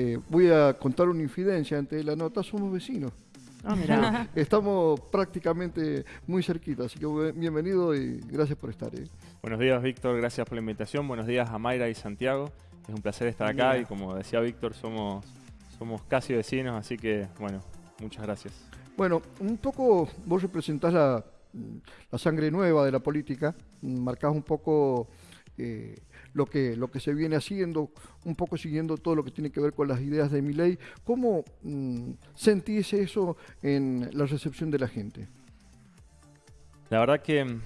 eh, voy a contar una infidencia antes de la nota, somos vecinos. Ah, mirá. Estamos prácticamente muy cerquita, así que bienvenido y gracias por estar. ¿eh? Buenos días, Víctor. Gracias por la invitación. Buenos días a Mayra y Santiago. Es un placer estar acá Mira. y como decía Víctor, somos, somos casi vecinos, así que bueno, muchas gracias. Bueno, un poco vos representás la, la sangre nueva de la política, marcás un poco eh, lo, que, lo que se viene haciendo, un poco siguiendo todo lo que tiene que ver con las ideas de mi ley. ¿Cómo mm, sentís eso en la recepción de la gente? La verdad que mm,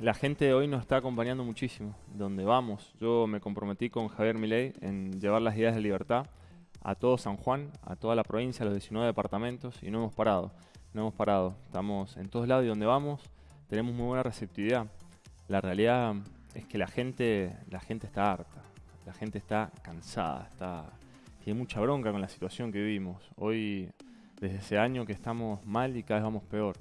la gente hoy nos está acompañando muchísimo, donde vamos. Yo me comprometí con Javier Milei en llevar las ideas de libertad a todo San Juan, a toda la provincia, a los 19 departamentos, y no hemos parado, no hemos parado. Estamos en todos lados y donde vamos tenemos muy buena receptividad. La realidad es que la gente, la gente está harta, la gente está cansada, está, tiene mucha bronca con la situación que vivimos. Hoy, desde ese año que estamos mal y cada vez vamos peor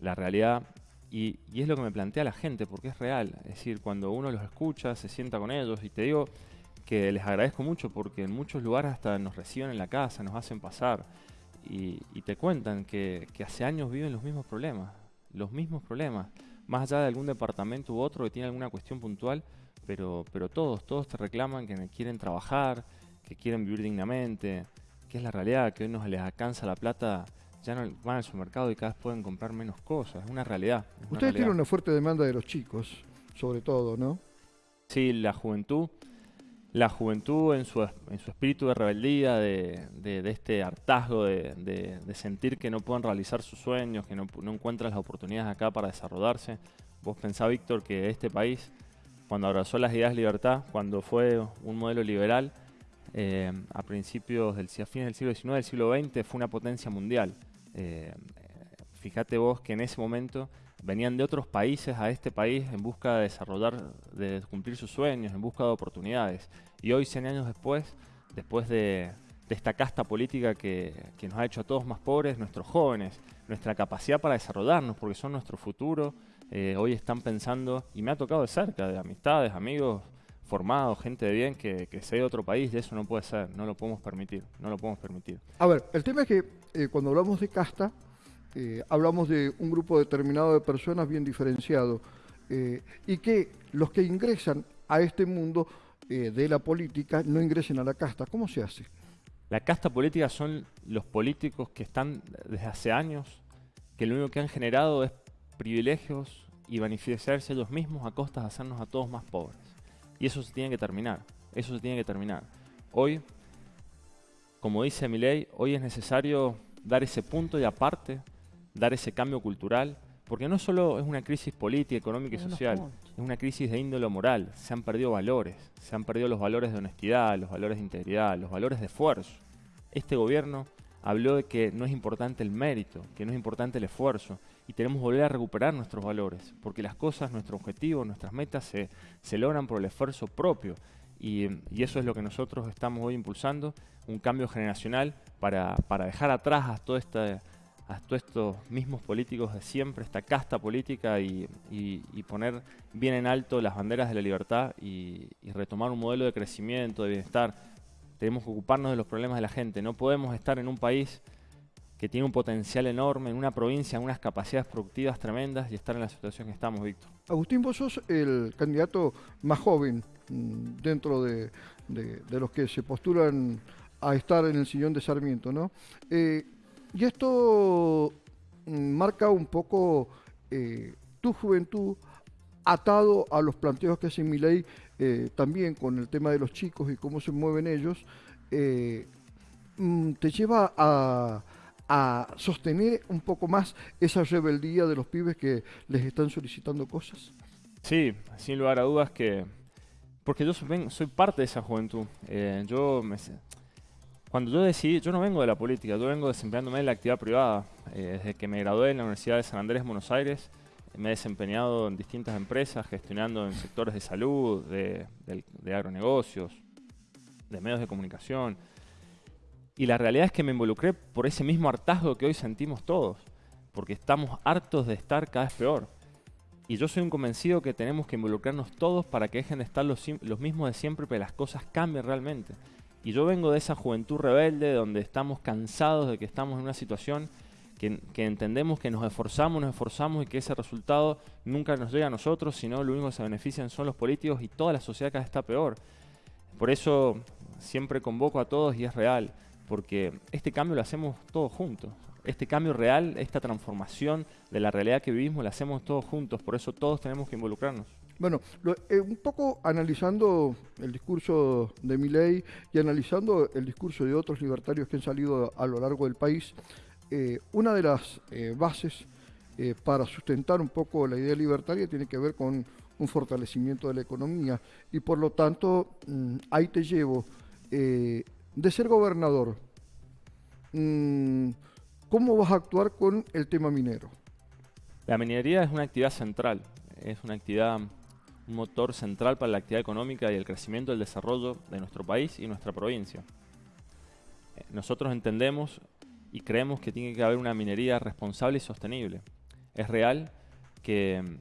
la realidad y, y es lo que me plantea la gente porque es real. Es decir, cuando uno los escucha, se sienta con ellos y te digo que les agradezco mucho porque en muchos lugares hasta nos reciben en la casa, nos hacen pasar y, te cuentan que hace años viven los mismos problemas, los mismos problemas, más allá de algún departamento u otro que tiene alguna cuestión puntual, pero, pero todos, todos te reclaman que quieren trabajar, que quieren vivir dignamente, que es la realidad, que hoy nos les alcanza la plata ya no van al supermercado y cada vez pueden comprar menos cosas. Es una realidad. es una Ustedes realidad. tienen una fuerte demanda de los chicos, sobre todo, ¿no? Sí, la juventud. La juventud en su, en su espíritu de rebeldía, de, de- este hartazgo de, de- sentir que no pueden realizar sus sueños, que no, no encuentran las oportunidades acá para desarrollarse. Vos pensá, Víctor, que este país, cuando abrazó las ideas de libertad, cuando fue un modelo liberal, eh, a principios del a fines del siglo XIX, del siglo XX, fue una potencia mundial. Eh, fíjate vos que en ese momento venían de otros países a este país en busca de desarrollar, de cumplir sus sueños, en busca de oportunidades. Y hoy, 100 años después, después de, de esta casta política que, nos ha hecho a todos más pobres, nuestros jóvenes, nuestra capacidad para desarrollarnos, porque son nuestro futuro, eh, hoy están pensando, y me ha tocado de cerca, de amistades, amigos formados, gente de bien, que, que se ha ido a otro país, y eso no puede ser, no lo podemos permitir, no lo podemos permitir. A ver, el tema es que eh, cuando hablamos de casta, eh, hablamos de un grupo determinado de personas bien diferenciado eh, y que los que ingresan a este mundo eh, de la política no ingresen a la casta. ¿Cómo se hace? La casta política son los políticos que están desde hace años, que lo único que han generado es privilegios y beneficiarse ellos mismos a costas de hacernos a todos más pobres. Y eso se tiene que terminar, eso se tiene que terminar. Hoy, como dice mi ley, hoy es necesario dar ese punto y aparte, dar ese cambio cultural, porque no solo es una crisis política, económica y social, es una crisis de índole moral. Se han perdido valores, se han perdido los valores de honestidad, los valores de integridad, los valores de esfuerzo. Este gobierno habló de que no es importante el mérito, que no es importante el esfuerzo, y tenemos que volver a recuperar nuestros valores, porque las cosas, nuestros objetivos, nuestras metas se, se logran por el esfuerzo propio. Y, y eso es lo que nosotros estamos hoy impulsando, un cambio generacional para, para dejar atrás a todo este a todos estos mismos políticos de siempre, esta casta política y, poner bien en alto las banderas de la libertad y, retomar un modelo de crecimiento, de bienestar. Tenemos que ocuparnos de los problemas de la gente. No podemos estar en un país que tiene un potencial enorme, en una provincia, en unas capacidades productivas tremendas y estar en la situación que estamos, Víctor. Agustín, vos sos el candidato más joven mm, dentro de, de- de los que se postulan a estar en el sillón de Sarmiento, ¿no? Eh, y esto mm, marca un poco eh, tu juventud atado a los planteos que hace Milei eh, también con el tema de los chicos y cómo se mueven ellos, eh, mm, te lleva a, sostener un poco más esa rebeldía de los pibes que les están solicitando cosas. Sí, sin lugar a dudas que... Porque yo soy, parte de esa juventud. Eh, yo me cuando yo decidí, yo no vengo de la política, yo vengo desempeñándome en la actividad privada. Eh, desde que me gradué en la Universidad de San Andrés, Buenos Aires, me he desempeñado en distintas empresas, gestionando en sectores de salud, de, del- de agronegocios, de medios de comunicación. Y la realidad es que me involucré por ese mismo hartazgo que hoy sentimos todos, porque estamos hartos de estar cada vez peor. Y yo soy un convencido que tenemos que involucrarnos todos para que dejen de estar los, los mismos de siempre, pero las cosas cambien realmente. Y yo vengo de esa juventud rebelde donde estamos cansados de que estamos en una situación que, entendemos que nos esforzamos, nos esforzamos y que ese resultado nunca nos llega a nosotros, sino lo único que se benefician son los políticos y toda la sociedad cada vez está peor. Por eso siempre convoco a todos y es real, porque este cambio lo hacemos todos juntos. Este cambio real, esta transformación de la realidad que vivimos, la hacemos todos juntos, por eso todos tenemos que involucrarnos. Bueno, eh, un poco analizando el discurso de Milei y analizando el discurso de otros libertarios que han salido a lo largo del país, eh, una de las eh, bases para sustentar un poco la idea libertaria tiene que ver con un fortalecimiento de la economía y por lo tanto mm, ahí te llevo de ser gobernador. Mm, ¿Cómo vas a actuar con el tema minero? La minería es una actividad central, es una actividad un motor central para la actividad económica y el crecimiento y el desarrollo de nuestro país y nuestra provincia. Eh, nosotros entendemos y creemos que tiene que haber una minería responsable y sostenible. Es real que,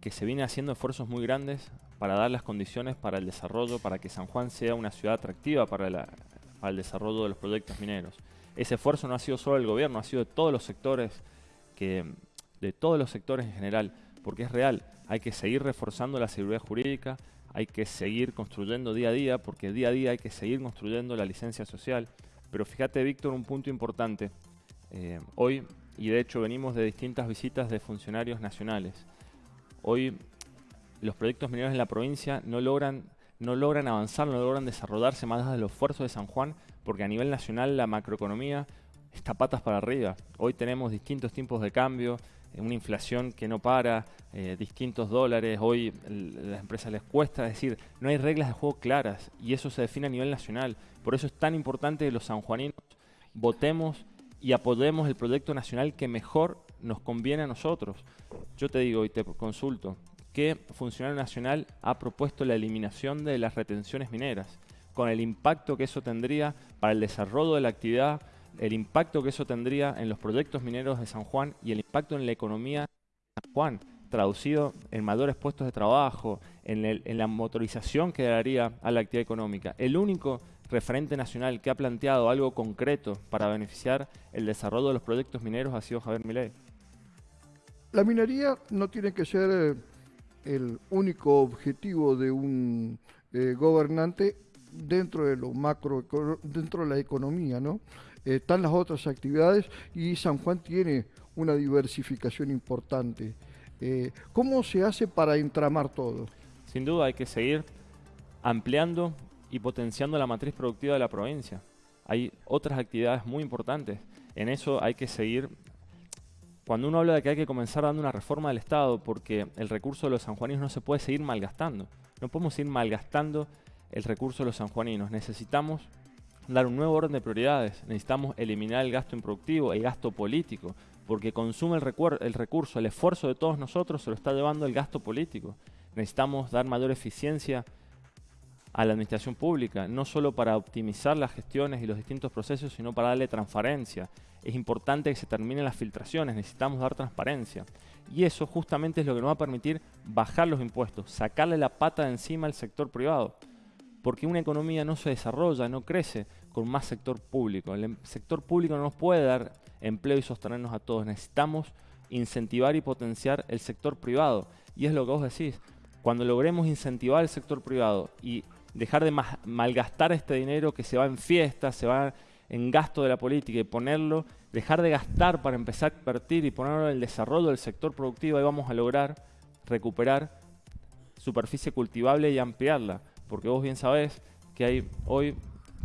que se viene haciendo esfuerzos muy grandes para dar las condiciones para el desarrollo, para que San Juan sea una ciudad atractiva para, el desarrollo de los proyectos mineros. Ese esfuerzo no ha sido solo del gobierno, ha sido de todos los sectores, que, de todos los sectores en general, porque es real hay que seguir reforzando la seguridad jurídica, hay que seguir construyendo día a día, porque día a día hay que seguir construyendo la licencia social. Pero fíjate, Víctor, un punto importante. Eh, hoy, y de hecho venimos de distintas visitas de funcionarios nacionales, hoy los proyectos mineros en la provincia no logran, no logran avanzar, no logran desarrollarse más allá de los esfuerzos de San Juan, porque a nivel nacional la macroeconomía está patas para arriba. Hoy tenemos distintos tipos de cambio, una inflación que no para, eh, distintos dólares, hoy las empresas les cuesta, decir, no hay reglas de juego claras y eso se define a nivel nacional. Por eso es tan importante que los sanjuaninos votemos y apoyemos el proyecto nacional que mejor nos conviene a nosotros. Yo te digo y te consulto, ¿qué funcionario nacional ha propuesto la eliminación de las retenciones mineras? Con el impacto que eso tendría para el desarrollo de la actividad el impacto que eso tendría en los proyectos mineros de San Juan y el impacto en la economía de San Juan, traducido en mayores puestos de trabajo, en, la motorización que daría a la actividad económica. El único referente nacional que ha planteado algo concreto para beneficiar el desarrollo de los proyectos mineros ha sido Javier Milei. La minería no tiene que ser eh, el único objetivo de un eh, gobernante dentro de lo macro, dentro de la economía, ¿no? Están las otras actividades y San Juan tiene una diversificación importante. Eh, ¿Cómo se hace para entramar todo? Sin duda hay que seguir ampliando y potenciando la matriz productiva de la provincia. Hay otras actividades muy importantes. En eso hay que seguir cuando uno habla de que hay que comenzar dando una reforma del Estado porque el recurso de los sanjuaninos no se puede seguir malgastando. No podemos seguir malgastando el recurso de los sanjuaninos. Necesitamos dar un nuevo orden de prioridades. Necesitamos eliminar el gasto improductivo, el gasto político, porque consume el, el recurso, el esfuerzo de todos nosotros se lo está llevando el gasto político. Necesitamos dar mayor eficiencia a la administración pública, no solo para optimizar las gestiones y los distintos procesos, sino para darle transparencia. Es importante que se terminen las filtraciones, necesitamos dar transparencia. Y eso justamente es lo que nos va a permitir bajar los impuestos, sacarle la pata de encima al sector privado porque una economía no se desarrolla, no crece con más sector público. El em, sector público no nos puede dar empleo y sostenernos a todos. Necesitamos incentivar y potenciar el sector privado. Y es lo que vos decís. Cuando logremos incentivar el sector privado y dejar de malgastar este dinero que se va en fiestas, se va en gasto de la política y ponerlo, dejar de gastar para empezar a invertir y ponerlo en el desarrollo del sector productivo, ahí vamos a lograr recuperar superficie cultivable y ampliarla porque vos bien sabés que hay hoy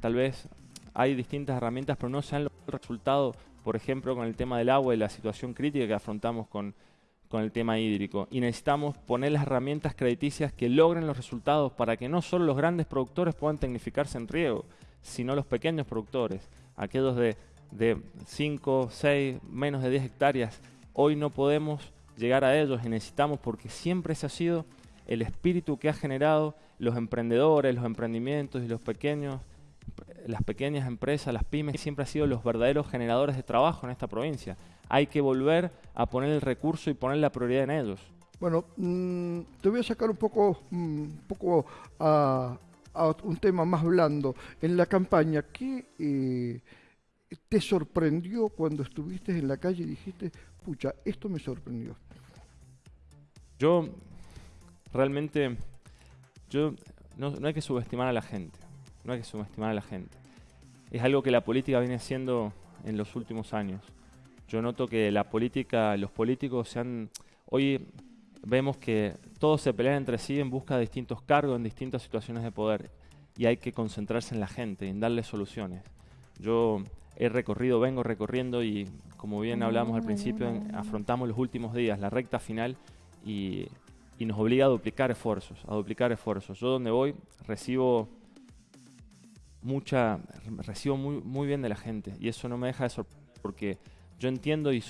tal vez hay distintas herramientas, pero no se han logrado resultado, por ejemplo, con el tema del agua y la situación crítica que afrontamos con, con el tema hídrico. Y necesitamos poner las herramientas crediticias que logren los resultados para que no solo los grandes productores puedan tecnificarse en riego, sino los pequeños productores, aquellos de, de 5, 6, menos de 10 hectáreas. Hoy no podemos llegar a ellos y necesitamos, porque siempre ese ha sido el espíritu que ha generado los emprendedores, los emprendimientos y los pequeños, las pequeñas empresas, las pymes, siempre han sido los verdaderos generadores de trabajo en esta provincia. Hay que volver a poner el recurso y poner la prioridad en ellos. Bueno, mm, te voy a sacar un poco, mm, un poco a, a un tema más blando. En la campaña, ¿qué eh, te sorprendió cuando estuviste en la calle y dijiste, pucha, esto me sorprendió? Yo realmente, yo no, no hay que subestimar a la gente, no hay que subestimar a la gente. Es algo que la política viene haciendo en los últimos años. Yo noto que la política, los políticos se han... Hoy vemos que todos se pelean entre sí en busca de distintos cargos, en distintas situaciones de poder. Y hay que concentrarse en la gente, en darle soluciones. Yo he recorrido, vengo recorriendo y como bien hablamos al principio, afrontamos los últimos días, la recta final y, y nos obliga a duplicar esfuerzos, a duplicar esfuerzos. Yo donde voy recibo mucha, recibo muy, muy bien de la gente y eso no me deja de sorprender porque yo entiendo y,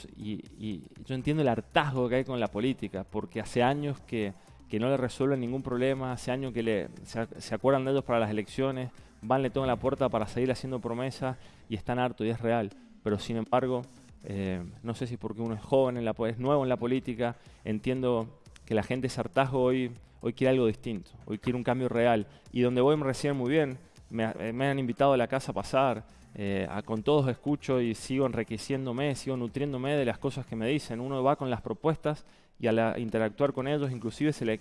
yo entiendo el hartazgo que hay con la política, porque hace años que, no le resuelven ningún problema, hace años que se, acuerdan de ellos para las elecciones, van, le tocan la puerta para seguir haciendo promesas y están hartos y es real. Pero sin embargo, eh, no sé si porque uno es joven, en la, es nuevo en la política, entiendo que la gente es hartazgo hoy, hoy quiere algo distinto, hoy quiere un cambio real. Y donde voy me reciben muy bien, me, me han invitado a la casa a pasar, eh, con todos escucho y sigo enriqueciéndome, sigo nutriéndome de las cosas que me dicen. Uno va con las propuestas y al interactuar con ellos inclusive se le,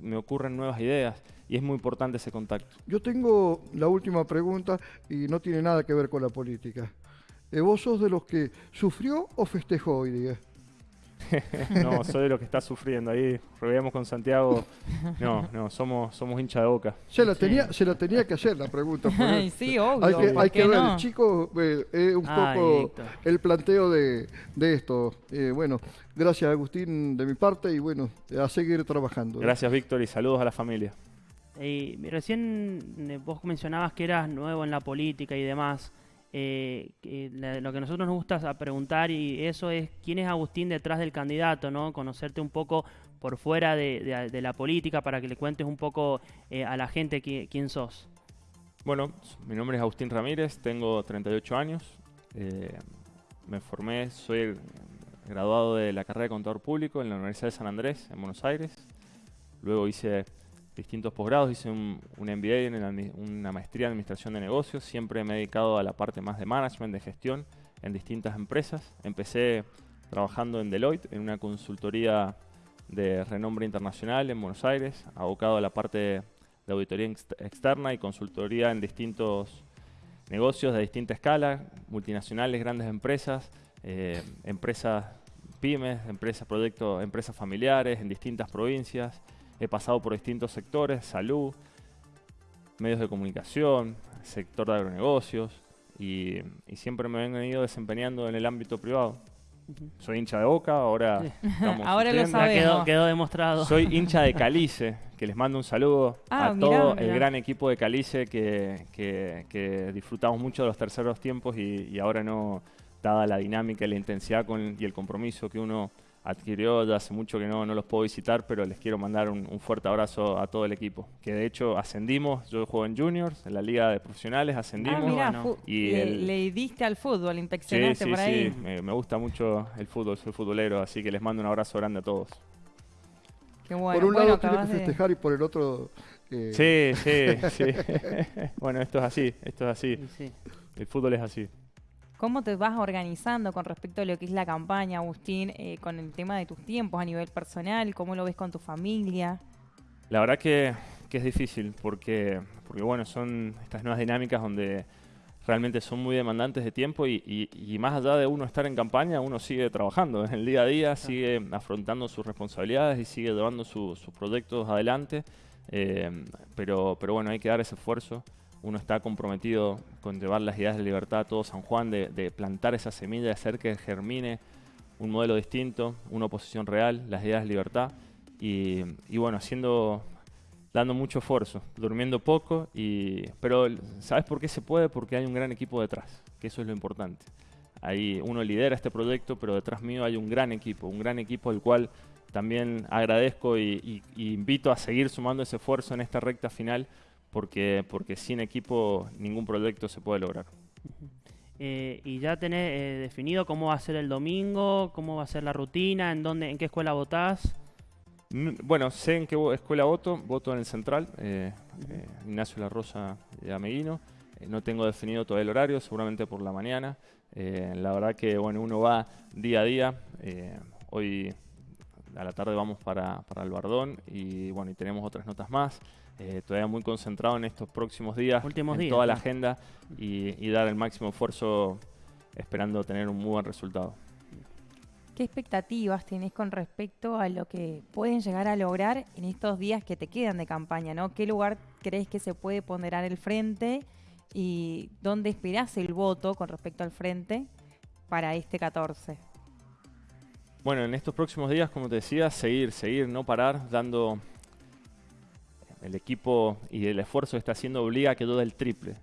me ocurren nuevas ideas y es muy importante ese contacto. Yo tengo la última pregunta y no tiene nada que ver con la política. Eh, ¿Vos sos de los que sufrió o festejó hoy día? no, soy de los que está sufriendo. Ahí reveamos con Santiago. No, no, somos, somos hincha de boca. Se la, tenía, se la tenía que hacer la pregunta. sí, obvio. Hay que, hay que ver, no? chico, eh, un poco el planteo de, de esto. Eh, bueno, gracias Agustín de mi parte y bueno, a seguir trabajando. Gracias Víctor y saludos a la familia. Y recién eh, vos mencionabas que eras nuevo en la política y demás. Eh, lo que a nosotros nos gusta preguntar y eso es quién es Agustín detrás del candidato, ¿no? Conocerte un poco por fuera de, la política para que le cuentes un poco eh, a la gente quién sos. Bueno, mi nombre es Agustín Ramírez, tengo 38 años, eh, me formé, soy graduado de la carrera de contador público en la Universidad de San Andrés, en Buenos Aires. Luego hice distintos posgrados, hice un, MBA, en una maestría en Administración de Negocios, siempre me he dedicado a la parte más de management, de gestión en distintas empresas. Empecé trabajando en Deloitte, en una consultoría de renombre internacional en Buenos Aires, abocado a la parte de auditoría externa y consultoría en distintos negocios de distinta escala, multinacionales, grandes empresas, eh, empresas pymes, empresas, proyectos, empresas familiares en distintas provincias, He pasado por distintos sectores, salud, medios de comunicación, sector de agronegocios y, siempre me he venido desempeñando en el ámbito privado. Soy hincha de Boca, ahora Ahora lo sabemos. Quedó, demostrado. Soy hincha de Calice, que les mando un saludo ah, a todo el gran equipo de Calice que, disfrutamos mucho de los terceros tiempos y, ahora no, dada la dinámica y la intensidad y el compromiso que uno adquirió, ya hace mucho que no, no los puedo visitar, pero les quiero mandar un, fuerte abrazo a todo el equipo. Que de hecho ascendimos, yo juego en Juniors, en la Liga de Profesionales, ascendimos. Ah, y le, diste al fútbol, inspeccionaste por ahí. Sí, me, me, gusta mucho el fútbol, soy futbolero, así que les mando un abrazo grande a todos. Qué bueno. Por un lado tiene que festejar y por el otro... Sí, sí, sí. bueno, esto es así, esto es así. El fútbol es así. ¿Cómo te vas organizando con respecto a lo que es la campaña, Agustín, eh, con el tema de tus tiempos a nivel personal? ¿Cómo lo ves con tu familia? La verdad que, es difícil porque, porque, bueno, son estas nuevas dinámicas donde realmente son muy demandantes de tiempo y, más allá de uno estar en campaña, uno sigue trabajando en el día a día, sigue afrontando sus responsabilidades y sigue llevando sus proyectos adelante. Eh, pero, pero bueno, hay que dar ese esfuerzo uno está comprometido con llevar las ideas de libertad a todo San Juan, de, plantar esa semilla, de hacer que germine un modelo distinto, una oposición real, las ideas de libertad. Y, bueno, haciendo, dando mucho esfuerzo, durmiendo poco, y, pero ¿sabes por qué se puede? Porque hay un gran equipo detrás, que eso es lo importante. Ahí uno lidera este proyecto, pero detrás mío hay un gran equipo, un gran equipo al cual también agradezco y invito a seguir sumando ese esfuerzo en esta recta final porque, porque sin equipo ningún proyecto se puede lograr. Eh, y ya tenés eh, definido cómo va a ser el domingo, cómo va a ser la rutina, en dónde, en qué escuela votás. Bueno, sé en qué escuela voto, voto en el Central, eh, eh, Ignacio La Rosa de Ameguino. No tengo definido todo el horario, seguramente por la mañana. la verdad que bueno, uno va día a día. hoy a la tarde vamos para, para el Bardón y bueno, y tenemos otras notas más. Todavía muy concentrado en estos próximos días, en toda la agenda y, y dar el máximo esfuerzo esperando tener un muy buen resultado. ¿Qué expectativas tenés con respecto a lo que pueden llegar a lograr en estos días que te quedan de campaña? ¿no? ¿Qué lugar crees que se puede ponderar el frente y dónde esperás el voto con respecto al frente para este 14? Bueno, en estos próximos días, como te decía, seguir, seguir, no parar, dando el equipo y el esfuerzo que está haciendo obliga a que todo el triple.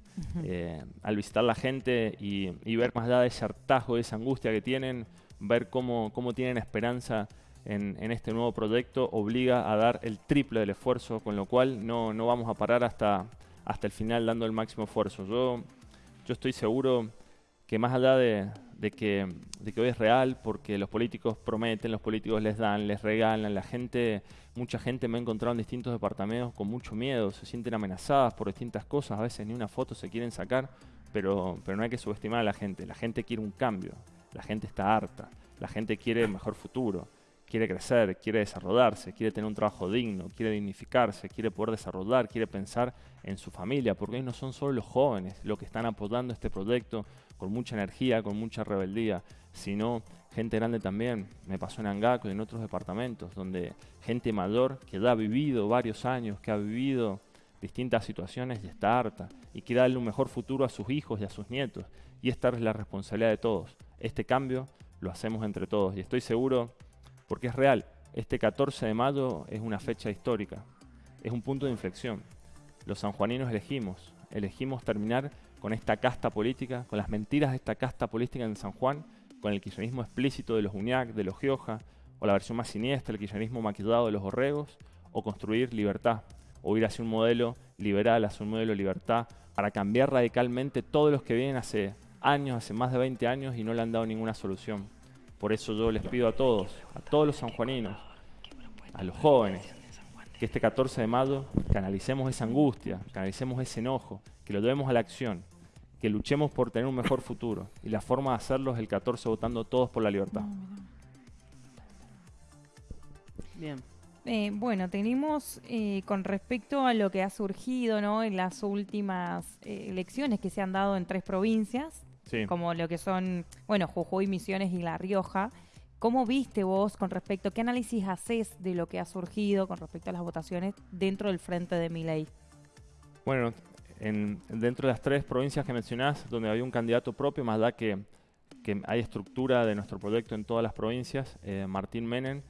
Eh, al visitar la gente y, y ver más allá de ese hartazgo, de esa angustia que tienen, ver cómo, cómo tienen esperanza en, este nuevo proyecto obliga a dar el triple del esfuerzo, con lo cual no, no vamos a parar hasta, hasta el final dando el máximo esfuerzo. Yo, yo estoy seguro que más allá de, de, que, de que hoy es real, porque los políticos prometen, los políticos les dan, les regalan, la gente, mucha gente me ha encontrado en distintos departamentos con mucho miedo, se sienten amenazadas por distintas cosas, a veces ni una foto se quieren sacar, pero, pero no hay que subestimar a la gente, la gente quiere un cambio, la gente está harta, la gente quiere mejor futuro, quiere crecer, quiere desarrollarse, quiere tener un trabajo digno, quiere dignificarse, quiere poder desarrollar, quiere pensar en su familia, porque no son solo los jóvenes los que están apoyando este proyecto con mucha energía, con mucha rebeldía, sino gente grande también. Me pasó en Angaco y en otros departamentos, donde gente mayor que ya ha vivido varios años, que ha vivido distintas situaciones y está harta y quiere darle un mejor futuro a sus hijos y a sus nietos. Y esta es la responsabilidad de todos este cambio lo hacemos entre todos. Y estoy seguro, porque es real, este 14 de mayo es una fecha histórica, es un punto de inflexión. Los sanjuaninos elegimos, elegimos terminar con esta casta política, con las mentiras de esta casta política en San Juan, con el kirchnerismo explícito de los UNIAC, de los Gioja, o la versión más siniestra, el kirchnerismo maquillado de los Borregos, o construir libertad, o ir hacia un modelo liberal, hacia un modelo de libertad, para cambiar radicalmente todos los que vienen hace años, hace más de 20 años y no le han dado ninguna solución. Por eso yo les pido a todos, a todos los sanjuaninos, a los jóvenes, que este 14 de mayo canalicemos esa angustia, canalicemos ese enojo, que lo llevemos a la acción, que luchemos por tener un mejor futuro. Y la forma de hacerlo es el 14 votando todos por la libertad. Bien. Eh, bueno, tenemos eh, con respecto a lo que ha surgido ¿no? en las últimas eh, elecciones que se han dado en tres provincias, como lo que son, bueno, Jujuy, Misiones y La Rioja. ¿Cómo viste vos con respecto, qué análisis haces de lo que ha surgido con respecto a las votaciones dentro del frente de Miley? Bueno, en, dentro de las tres provincias que mencionás, donde había un candidato propio, más da que, que hay estructura de nuestro proyecto en todas las provincias, eh, Martín Menem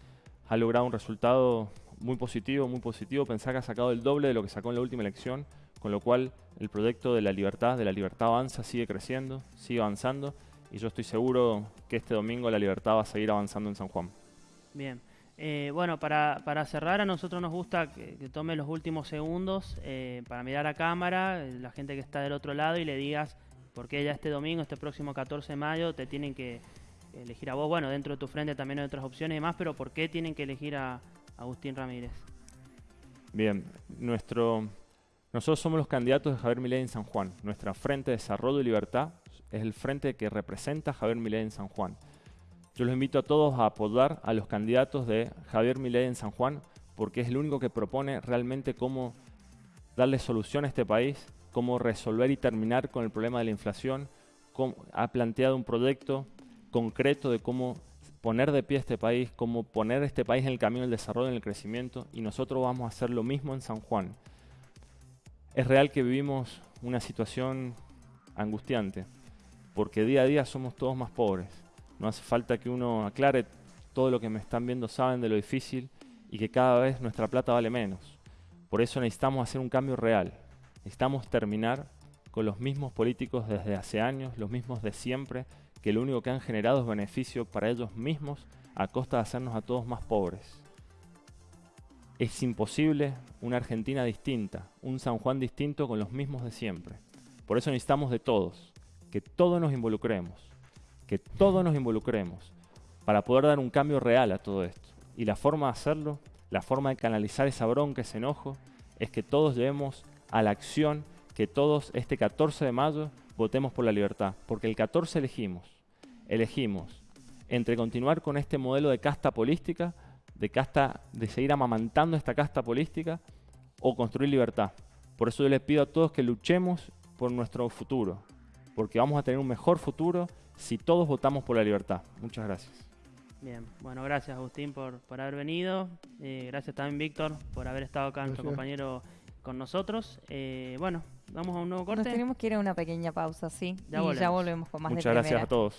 ha logrado un resultado muy positivo, muy positivo. Pensá que ha sacado el doble de lo que sacó en la última elección con lo cual el proyecto de la libertad, de la libertad avanza, sigue creciendo, sigue avanzando y yo estoy seguro que este domingo la libertad va a seguir avanzando en San Juan. Bien. Eh, bueno, para, cerrar, a nosotros nos gusta que, tome los últimos segundos eh, para mirar a cámara, eh, la gente que está del otro lado, y le digas por qué ya este domingo, este próximo 14 de mayo, te tienen que elegir a vos. Bueno, dentro de tu frente también hay otras opciones y más, pero ¿por qué tienen que elegir a Agustín Ramírez? Bien, nuestro nosotros somos los candidatos de Javier Milei en San Juan. Nuestra Frente de Desarrollo y Libertad es el frente que representa a Javier Milei en San Juan. Yo los invito a todos a apoyar a los candidatos de Javier Milei en San Juan porque es el único que propone realmente cómo darle solución a este país, cómo resolver y terminar con el problema de la inflación. ha planteado un proyecto concreto de cómo poner de pie este país, cómo poner este país en el camino del desarrollo y el crecimiento y nosotros vamos a hacer lo mismo en San Juan. Es real que vivimos una situación angustiante, porque día a día somos todos más pobres. No hace falta que uno aclare todo lo que me están viendo, saben de lo difícil y que cada vez nuestra plata vale menos. Por eso necesitamos hacer un cambio real. Necesitamos terminar con los mismos políticos desde hace años, los mismos de siempre, que lo único que han generado es beneficio para ellos mismos a costa de hacernos a todos más pobres. Es imposible una Argentina distinta, un San Juan distinto con los mismos de siempre. Por eso necesitamos de todos, que todos nos involucremos, que todos nos involucremos para poder dar un cambio real a todo esto. Y la forma de hacerlo La forma de canalizar esa bronca, ese enojo, es que todos llevemos a la acción, que todos este 14 de mayo votemos por la libertad, porque el 14 elegimos, elegimos entre continuar con este modelo de casta política, de casta, de seguir amamantando esta casta política, o construir libertad. Por eso yo les pido a todos que luchemos por nuestro futuro, porque vamos a tener un mejor futuro si todos votamos por la libertad. Muchas gracias. Bien, bueno, gracias Agustín por, por haber venido. Eh, gracias también Víctor por haber estado acá, nuestro compañero con nosotros. Eh, bueno, vamos a un nuevo corte. Nos tenemos que ir a una pequeña pausa, sí. Ya y ya volvemos con más Muchas gracias a todos.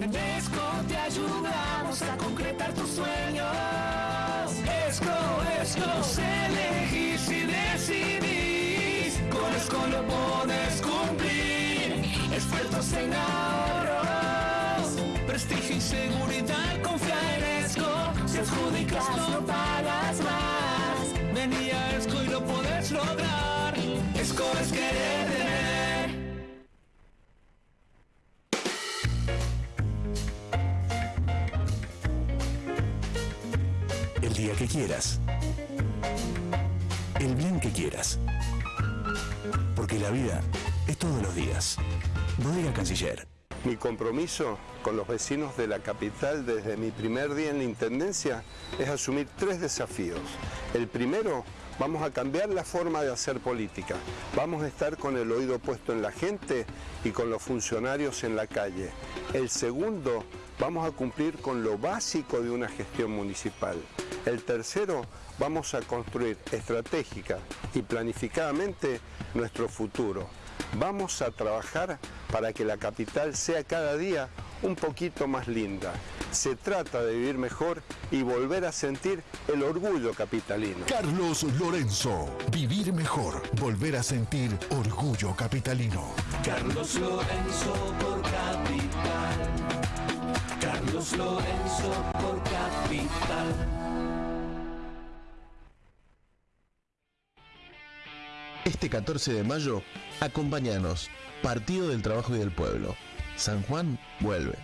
En Tesco te ayudamos a concretar tus sueños. Esco, Esco, elegís y decidís. Con Esco lo puedes cumplir. Expertos en ahorros, prestigio y seguridad. Mi compromiso con los vecinos de la capital desde mi primer día en la Intendencia es asumir tres desafíos. El primero, vamos a cambiar la forma de hacer política. Vamos a estar con el oído puesto en la gente y con los funcionarios en la calle. El segundo, vamos a cumplir con lo básico de una gestión municipal. El tercero, vamos a construir estratégica y planificadamente nuestro futuro. Vamos a trabajar para que la capital sea cada día un poquito más linda. Se trata de vivir mejor y volver a sentir el orgullo capitalino. Carlos Lorenzo, vivir mejor, volver a sentir orgullo capitalino. Carlos Lorenzo por capital. Lorenzo por capital. Este 14 de mayo, acompáñanos. Partido del Trabajo y del Pueblo. San Juan vuelve.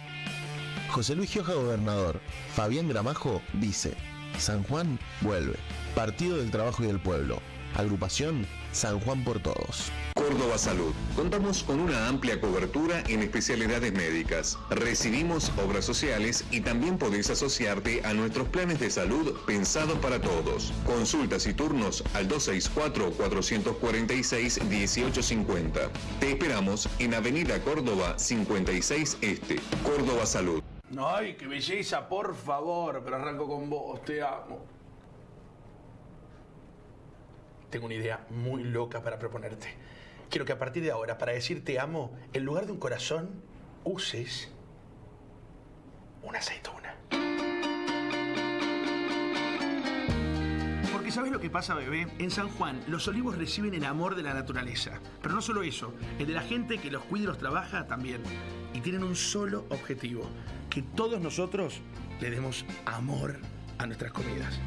José Luis Gioja, gobernador. Fabián Gramajo, vice. San Juan vuelve. Partido del Trabajo y del Pueblo. Agrupación San Juan por Todos. Córdoba Salud. Contamos con una amplia cobertura en especialidades médicas. Recibimos obras sociales y también podéis asociarte a nuestros planes de salud pensados para todos. Consultas y turnos al 264-446-1850. Te esperamos en Avenida Córdoba 56 Este. Córdoba Salud. Ay, qué belleza, por favor, pero arranco con vos, te amo tengo una idea muy loca para proponerte. Quiero que a partir de ahora, para decir te amo, en lugar de un corazón, uses una aceituna. Porque ¿sabes lo que pasa, bebé? En San Juan, los olivos reciben el amor de la naturaleza. Pero no solo eso, el de la gente que los cuida los trabaja también. Y tienen un solo objetivo, que todos nosotros le demos amor a nuestras comidas.